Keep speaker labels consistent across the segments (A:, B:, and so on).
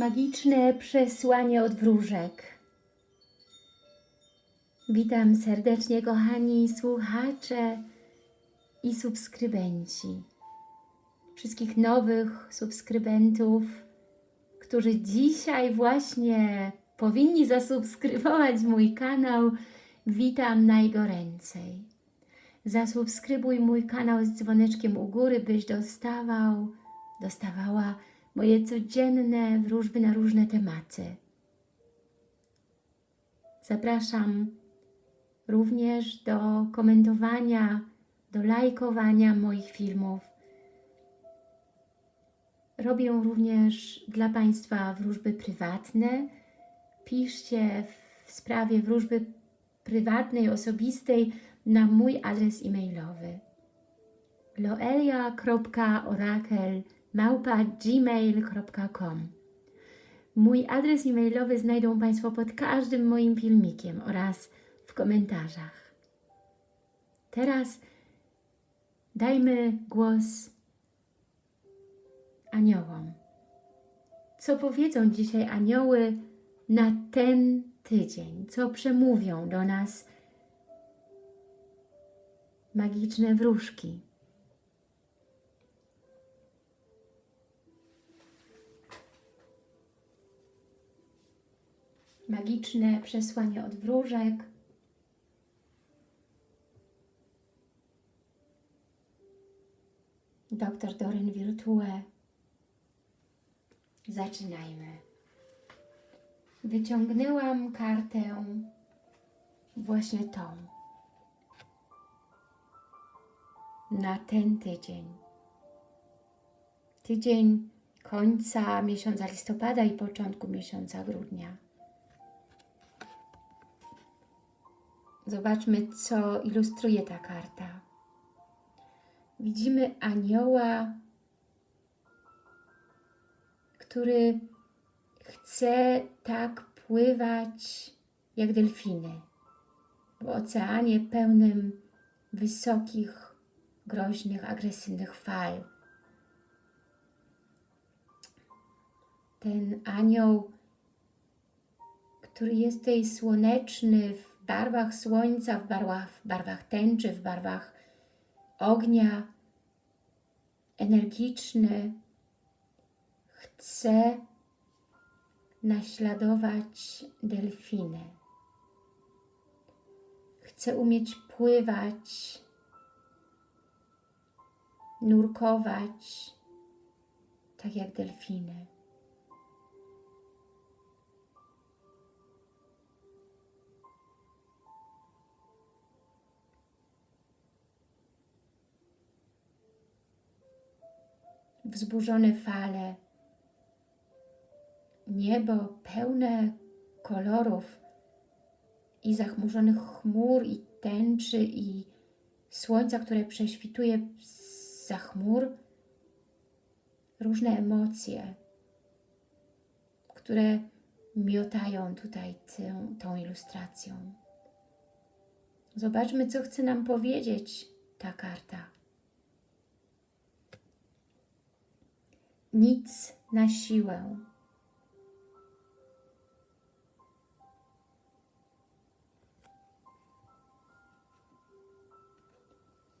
A: Magiczne przesłanie od wróżek. Witam serdecznie, kochani słuchacze i subskrybenci. Wszystkich nowych subskrybentów, którzy dzisiaj właśnie powinni zasubskrybować mój kanał. Witam najgoręcej. Zasubskrybuj mój kanał z dzwoneczkiem u góry, byś dostawał, dostawała moje codzienne wróżby na różne tematy. Zapraszam również do komentowania, do lajkowania moich filmów. Robię również dla Państwa wróżby prywatne. Piszcie w sprawie wróżby prywatnej, osobistej na mój adres e-mailowy loelia.orakel.gmail.com Mój adres e-mailowy znajdą Państwo pod każdym moim filmikiem oraz w komentarzach. Teraz dajmy głos aniołom. Co powiedzą dzisiaj anioły na ten tydzień? Co przemówią do nas magiczne wróżki? Magiczne przesłanie od wróżek. Doktor Doryn Virtue. Zaczynajmy. Wyciągnęłam kartę właśnie tą. Na ten tydzień. Tydzień końca miesiąca listopada i początku miesiąca grudnia. Zobaczmy, co ilustruje ta karta. Widzimy anioła, który chce tak pływać jak delfiny w oceanie pełnym wysokich, groźnych, agresywnych fal. Ten anioł, który jest tutaj słoneczny w barwach słońca, w barwach, w barwach tęczy, w barwach ognia, energiczny, chce naśladować delfiny. Chce umieć pływać, nurkować, tak jak delfiny. Wzburzone fale, niebo pełne kolorów i zachmurzonych chmur i tęczy i słońca, które prześwituje za chmur, różne emocje, które miotają tutaj tę, tą ilustracją. Zobaczmy, co chce nam powiedzieć ta karta. Nic na siłę.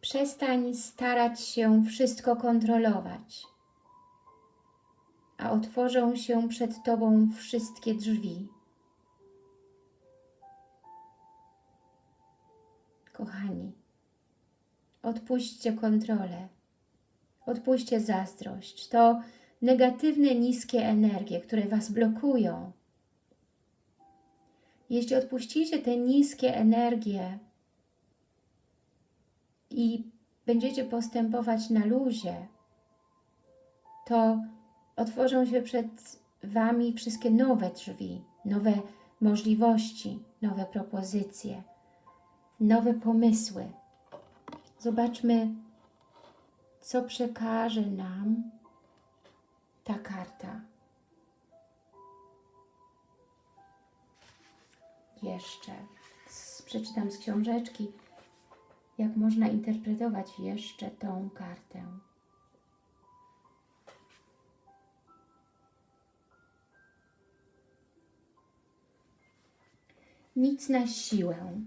A: Przestań starać się wszystko kontrolować, a otworzą się przed Tobą wszystkie drzwi. Kochani, odpuśćcie kontrolę, odpuśćcie zazdrość. To negatywne, niskie energie, które Was blokują. Jeśli odpuścicie te niskie energie, i będziecie postępować na luzie, to otworzą się przed Wami wszystkie nowe drzwi, nowe możliwości, nowe propozycje, nowe pomysły. Zobaczmy, co przekaże nam ta karta. Jeszcze. Przeczytam z książeczki, jak można interpretować jeszcze tą kartę. Nic na siłę.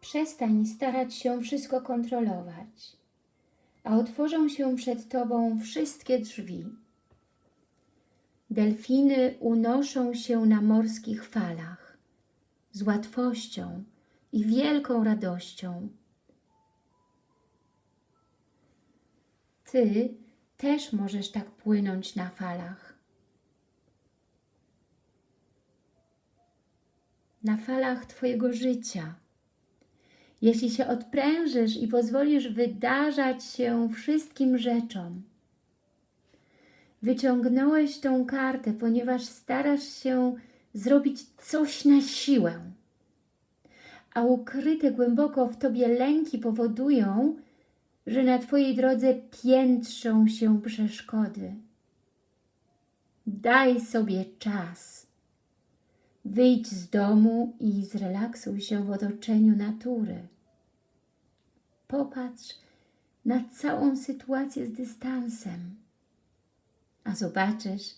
A: Przestań starać się wszystko kontrolować a otworzą się przed Tobą wszystkie drzwi. Delfiny unoszą się na morskich falach z łatwością i wielką radością. Ty też możesz tak płynąć na falach. Na falach Twojego życia. Jeśli się odprężysz i pozwolisz wydarzać się wszystkim rzeczom, wyciągnąłeś tą kartę, ponieważ starasz się zrobić coś na siłę, a ukryte głęboko w Tobie lęki powodują, że na Twojej drodze piętrzą się przeszkody. Daj sobie czas. Wyjdź z domu i zrelaksuj się w otoczeniu natury. Popatrz na całą sytuację z dystansem, a zobaczysz,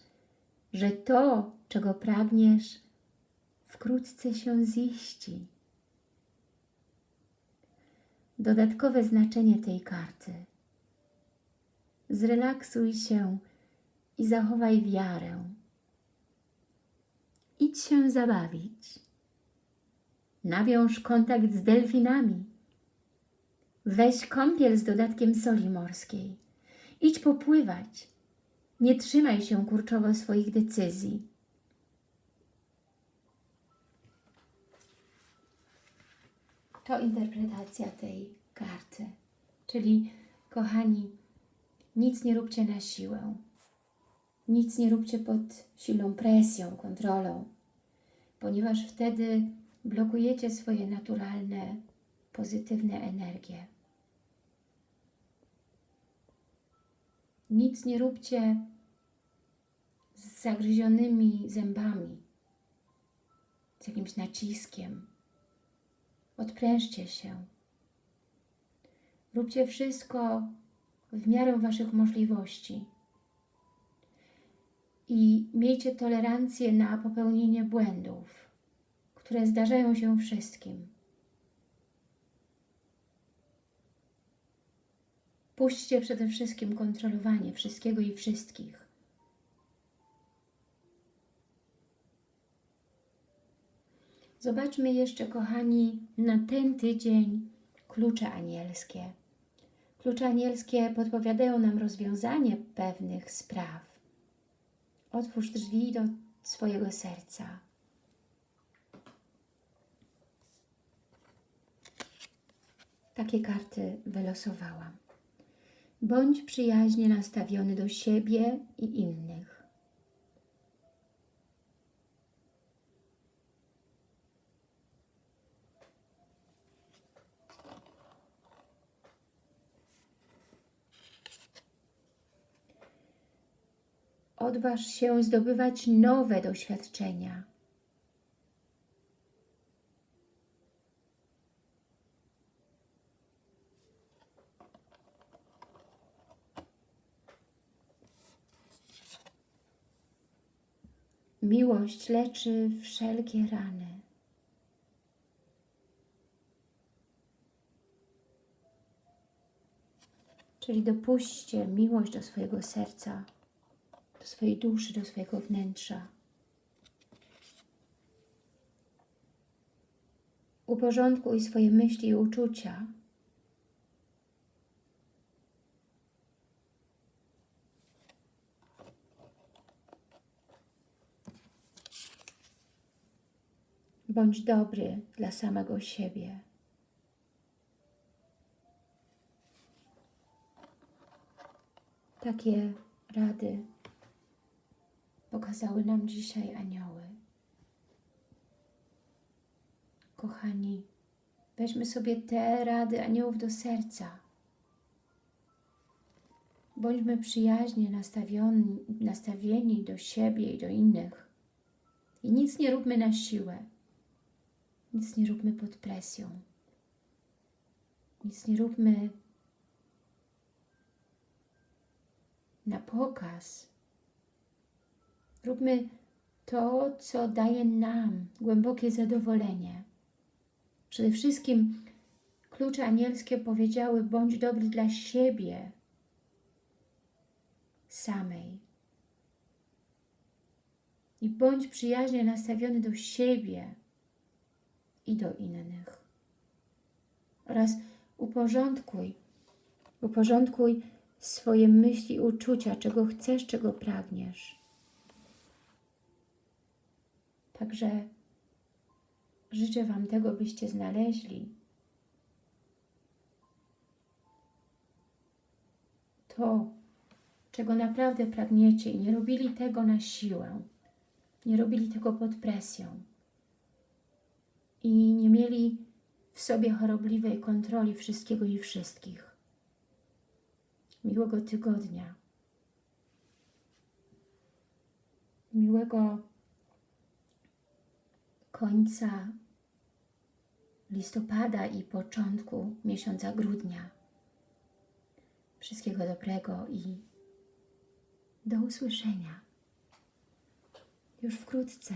A: że to, czego pragniesz, wkrótce się ziści. Dodatkowe znaczenie tej karty. Zrelaksuj się i zachowaj wiarę. Idź się zabawić. Nawiąż kontakt z delfinami. Weź kąpiel z dodatkiem soli morskiej. Idź popływać. Nie trzymaj się kurczowo swoich decyzji. To interpretacja tej karty. Czyli, kochani, nic nie róbcie na siłę. Nic nie róbcie pod silną presją, kontrolą, ponieważ wtedy blokujecie swoje naturalne, pozytywne energie. Nic nie róbcie z zagryzionymi zębami, z jakimś naciskiem. Odprężcie się. Róbcie wszystko w miarę Waszych możliwości. I miejcie tolerancję na popełnienie błędów, które zdarzają się wszystkim. Puśćcie przede wszystkim kontrolowanie wszystkiego i wszystkich. Zobaczmy jeszcze, kochani, na ten tydzień klucze anielskie. Klucze anielskie podpowiadają nam rozwiązanie pewnych spraw. Otwórz drzwi do swojego serca. Takie karty wylosowałam. Bądź przyjaźnie nastawiony do siebie i innych. Odważ się zdobywać nowe doświadczenia. Miłość leczy wszelkie rany. Czyli dopuśćcie miłość do swojego serca, do swojej duszy, do swojego wnętrza. Uporządkuj swoje myśli i uczucia. Bądź dobry dla samego siebie. Takie rady pokazały nam dzisiaj anioły. Kochani, weźmy sobie te rady aniołów do serca. Bądźmy przyjaźnie nastawieni, nastawieni do siebie i do innych. I nic nie róbmy na siłę. Nic nie róbmy pod presją. Nic nie róbmy na pokaz. Róbmy to, co daje nam głębokie zadowolenie. Przede wszystkim klucze anielskie powiedziały: bądź dobry dla siebie samej. I bądź przyjaźnie nastawiony do siebie i do innych. Oraz uporządkuj, uporządkuj swoje myśli uczucia, czego chcesz, czego pragniesz. Także życzę Wam tego, byście znaleźli to, czego naprawdę pragniecie i nie robili tego na siłę, nie robili tego pod presją i nie mieli w sobie chorobliwej kontroli wszystkiego i wszystkich. Miłego tygodnia. Miłego końca listopada i początku miesiąca grudnia. Wszystkiego dobrego i do usłyszenia już wkrótce.